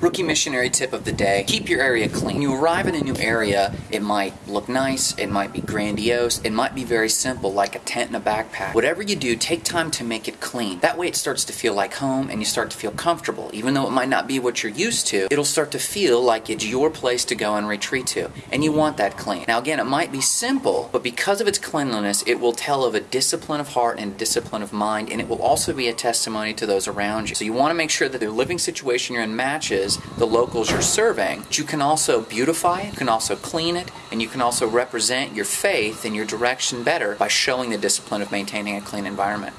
Rookie missionary tip of the day keep your area clean. When you arrive in a new area, it might look nice, it might be grandiose, it might be very simple, like a tent and a backpack. Whatever you do, take time to make it clean. That way, it starts to feel like home and you start to feel comfortable. Even though it might not be what you're used to, it'll start to feel like it's your place to go and retreat to. And you want that clean. Now, again, it might be simple, but because of its cleanliness, it will tell of a discipline of heart and discipline of mind, and it will also be a testimony to those around you. So, you want to make sure that the living situation you're in matches the locals you're serving. But you can also beautify it, you can also clean it, and you can also represent your faith and your direction better by showing the discipline of maintaining a clean environment.